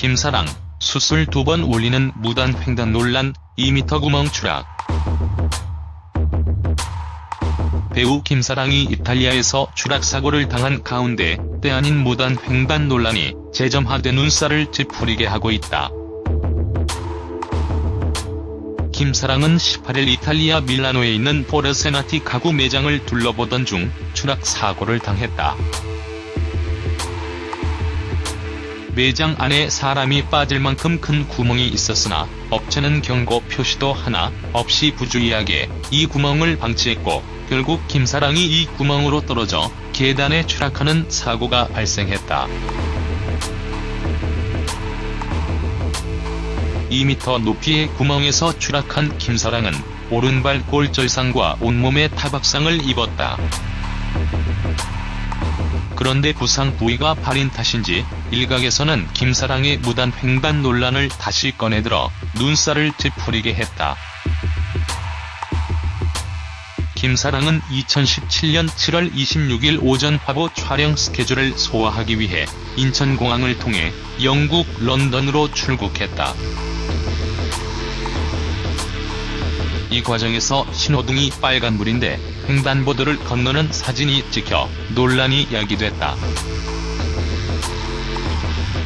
김사랑, 수술 두 번 올리는 무단 횡단 논란, 2m 구멍 추락. 배우 김사랑이 이탈리아에서 추락사고를 당한 가운데 때 아닌 무단 횡단 논란이 재점화돼 눈살을 찌푸리게 하고 있다. 김사랑은 18일 이탈리아 밀라노에 있는 포르세나티 가구 매장을 둘러보던 중 추락사고를 당했다. 매장 안에 사람이 빠질 만큼 큰 구멍이 있었으나 업체는 경고 표시도 하나 없이 부주의하게 이 구멍을 방치했고 결국 김사랑이 이 구멍으로 떨어져 계단에 추락하는 사고가 발생했다. 2m 높이의 구멍에서 추락한 김사랑은 오른발 골절상과 온몸에 타박상을 입었다. 그런데 부상 부위가 발인 탓인지 일각에서는 김사랑의 무단 횡단 논란을 다시 꺼내들어 눈살을 찌푸리게 했다. 김사랑은 2017년 7월 26일 오전 화보 촬영 스케줄을 소화하기 위해 인천공항을 통해 영국 런던으로 출국했다. 이 과정에서 신호등이 빨간불인데 횡단보도를 건너는 사진이 찍혀 논란이 야기됐다.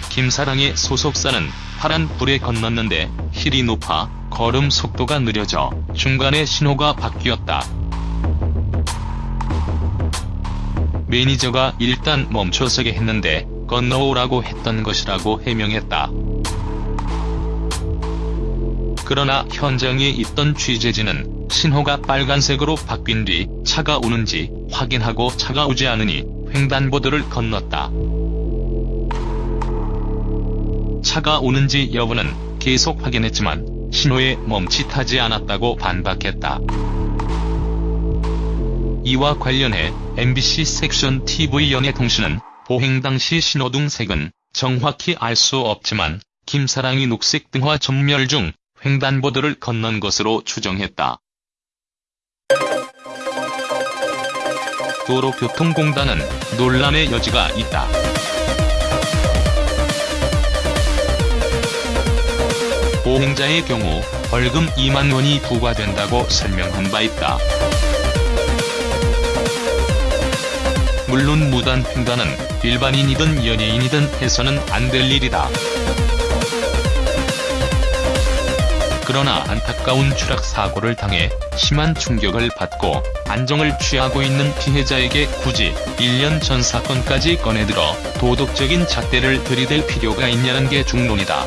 김사랑의 소속사는 파란 불에 건넜는데 힐이 높아 걸음 속도가 느려져 중간에 신호가 바뀌었다. 매니저가 일단 멈춰서게 했는데 건너오라고 했던 것이라고 해명했다. 그러나 현장에 있던 취재진은 신호가 빨간색으로 바뀐 뒤 차가 오는지 확인하고 차가 오지 않으니 횡단보도를 건넜다. 차가 오는지 여부는 계속 확인했지만 신호에 멈칫하지 않았다고 반박했다. 이와 관련해 MBC 섹션 TV 연예통신은 보행 당시 신호등 색은 정확히 알 수 없지만 김사랑이 녹색 등화 전멸 중 횡단보도를 건넌 것으로 추정했다. 도로교통공단은 논란의 여지가 있다. 보행자의 경우 벌금 2만 원이 부과된다고 설명한 바 있다. 물론 무단 횡단은 일반인이든 연예인이든 해서는 안 될 일이다. 그러나 안타까운 추락사고를 당해 심한 충격을 받고 안정을 취하고 있는 피해자에게 굳이 1년 전 사건까지 꺼내들어 도덕적인 잣대를 들이댈 필요가 있냐는 게 중론이다.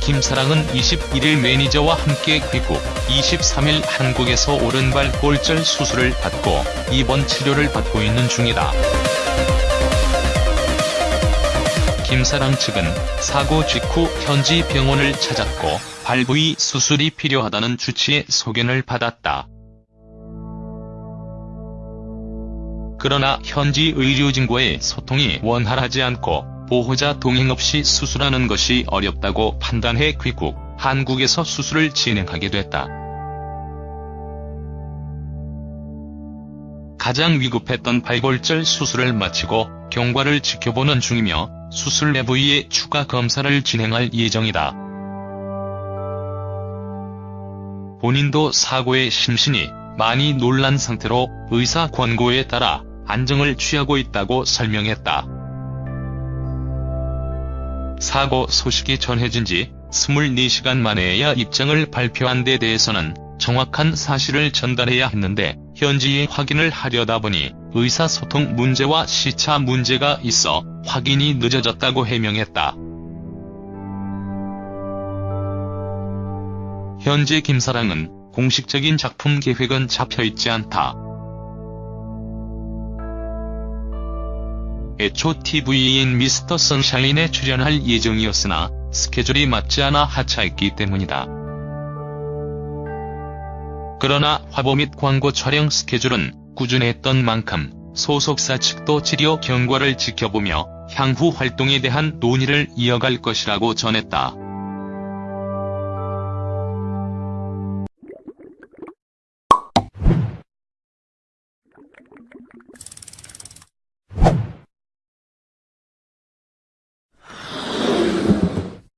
김사랑은 21일 매니저와 함께 귀국, 23일 한국에서 오른발 골절 수술을 받고 입원 치료를 받고 있는 중이다. 김사랑 측은 사고 직후 현지 병원을 찾았고 발 부위 수술이 필요하다는 주치의 소견을 받았다. 그러나 현지 의료진과의 소통이 원활하지 않고 보호자 동행 없이 수술하는 것이 어렵다고 판단해 귀국, 한국에서 수술을 진행하게 됐다. 가장 위급했던 발골절 수술을 마치고 경과를 지켜보는 중이며 수술 내 부위의 추가 검사를 진행할 예정이다. 본인도 사고에 심신이 많이 놀란 상태로 의사 권고에 따라 안정을 취하고 있다고 설명했다. 사고 소식이 전해진 지 24시간 만에야 입장을 발표한 데 대해서는 정확한 사실을 전달해야 했는데 현지에 확인을 하려다 보니 의사소통 문제와 시차 문제가 있어 확인이 늦어졌다고 해명했다. 현재 김사랑은 공식적인 작품 계획은 잡혀있지 않다. 애초 TV인 미스터 선샤인에 출연할 예정이었으나 스케줄이 맞지 않아 하차했기 때문이다. 그러나 화보 및 광고 촬영 스케줄은 꾸준했던 만큼 소속사 측도 치료 경과를 지켜보며 향후 활동에 대한 논의를 이어갈 것이라고 전했다.